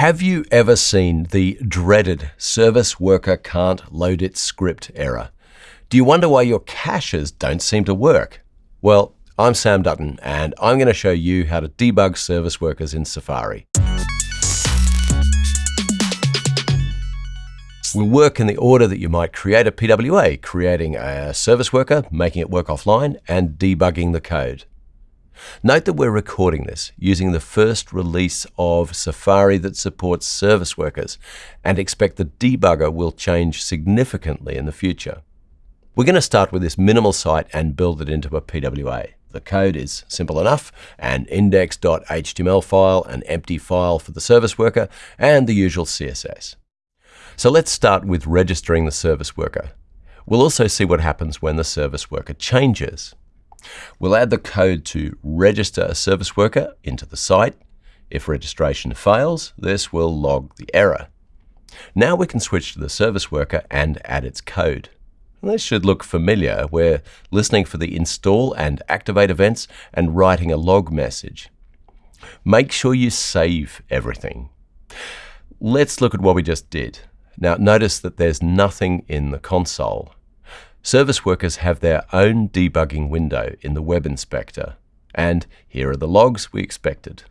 Have you ever seen the dreaded service worker can't load its script error? Do you wonder why your caches don't seem to work? Well, I'm Sam Dutton, and I'm going to show you how to debug service workers in Safari. We'll work in the order that you might create a PWA, creating a service worker, making it work offline, and debugging the code. Note that we're recording this using the first release of Safari that supports service workers and expect the debugger will change significantly in the future. We're going to start with this minimal site and build it into a PWA. The code is simple enough, an index.html file, an empty file for the service worker, and the usual CSS. So let's start with registering the service worker. We'll also see what happens when the service worker changes. We'll add the code to register a service worker into the site. If registration fails, this will log the error. Now we can switch to the service worker and add its code. This should look familiar. We're listening for the install and activate events and writing a log message. Make sure you save everything. Let's look at what we just did. Now notice that there's nothing in the console. Service workers have their own debugging window in the Web Inspector, and here are the logs we expected.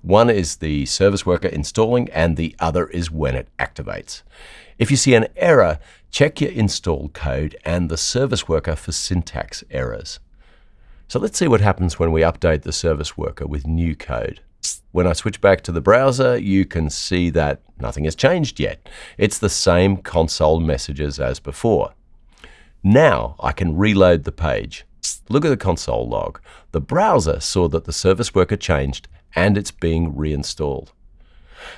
One is the service worker installing, and the other is when it activates. If you see an error, check your install code and the service worker for syntax errors. So let's see what happens when we update the service worker with new code. When I switch back to the browser, you can see that nothing has changed yet. It's the same console messages as before. Now I can reload the page. Look at the console log. The browser saw that the service worker changed and it's being reinstalled.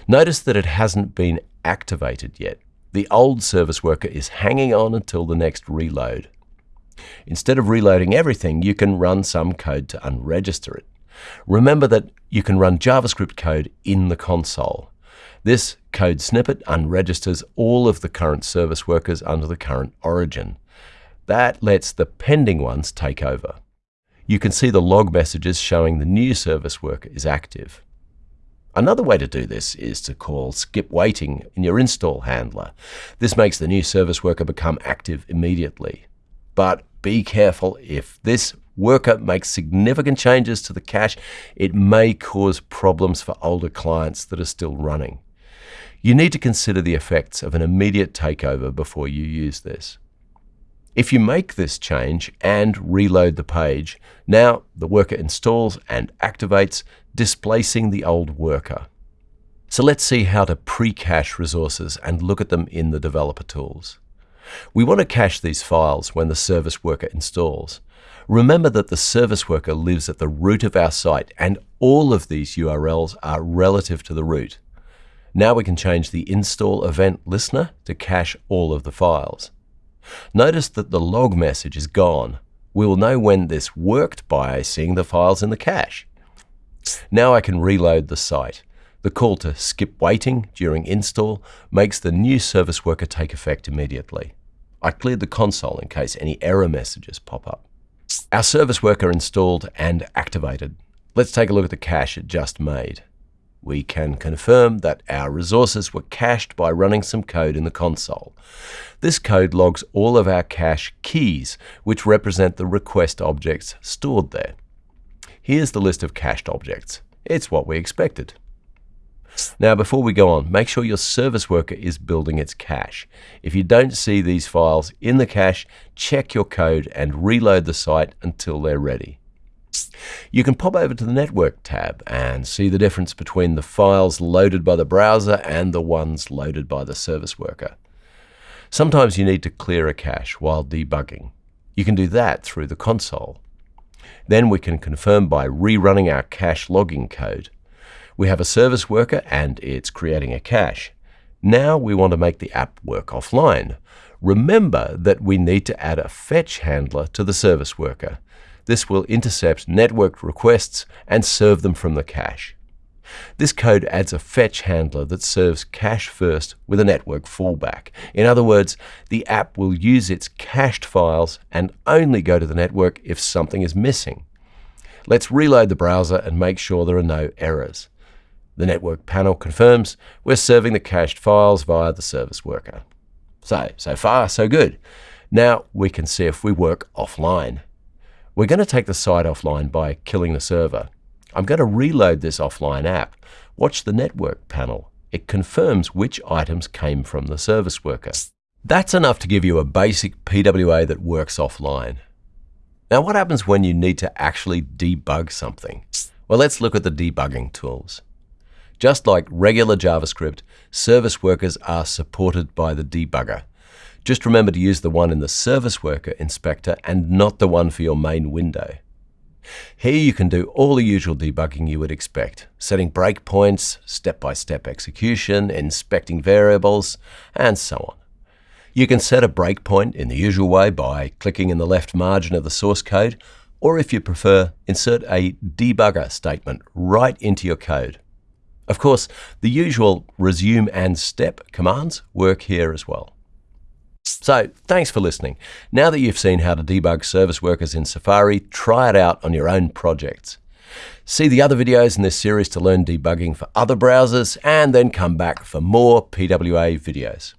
Notice that it hasn't been activated yet. The old service worker is hanging on until the next reload. Instead of reloading everything, you can run some code to unregister it. Remember that you can run JavaScript code in the console. This code snippet unregisters all of the current service workers under the current origin. That lets the pending ones take over. You can see the log messages showing the new service worker is active. Another way to do this is to call skip waiting in your install handler. This makes the new service worker become active immediately. But be careful, if this worker makes significant changes to the cache, it may cause problems for older clients that are still running. You need to consider the effects of an immediate takeover before you use this. If you make this change and reload the page, now the worker installs and activates, displacing the old worker. So let's see how to pre-cache resources and look at them in the developer tools. We want to cache these files when the service worker installs. Remember that the service worker lives at the root of our site and all of these URLs are relative to the root. Now we can change the install event listener to cache all of the files. Notice that the log message is gone. We will know when this worked by seeing the files in the cache. Now I can reload the site. The call to skip waiting during install makes the new service worker take effect immediately. I cleared the console in case any error messages pop up. Our service worker installed and activated. Let's take a look at the cache it just made. We can confirm that our resources were cached by running some code in the console. This code logs all of our cache keys, which represent the request objects stored there. Here's the list of cached objects. It's what we expected. Now, before we go on, make sure your service worker is building its cache. If you don't see these files in the cache, check your code and reload the site until they're ready. You can pop over to the Network tab and see the difference between the files loaded by the browser and the ones loaded by the service worker. Sometimes you need to clear a cache while debugging. You can do that through the console. Then we can confirm by rerunning our cache logging code. We have a service worker and it's creating a cache. Now we want to make the app work offline. Remember that we need to add a fetch handler to the service worker. This will intercept networked requests and serve them from the cache. This code adds a fetch handler that serves cache first with a network fallback. In other words, the app will use its cached files and only go to the network if something is missing. Let's reload the browser and make sure there are no errors. The network panel confirms we're serving the cached files via the service worker. So, so far, so good. Now we can see if we work offline. We're going to take the site offline by killing the server. I'm going to reload this offline app. Watch the network panel. It confirms which items came from the service worker. That's enough to give you a basic PWA that works offline. Now what happens when you need to actually debug something? Well, let's look at the debugging tools. Just like regular JavaScript, service workers are supported by the debugger. Just remember to use the one in the Service Worker Inspector and not the one for your main window. Here you can do all the usual debugging you would expect, setting breakpoints, step-by-step execution, inspecting variables, and so on. You can set a breakpoint in the usual way by clicking in the left margin of the source code, or if you prefer, insert a debugger statement right into your code. Of course, the usual resume and step commands work here as well. So thanks for listening. Now that you've seen how to debug service workers in Safari, try it out on your own projects. See the other videos in this series to learn debugging for other browsers and then come back for more PWA videos.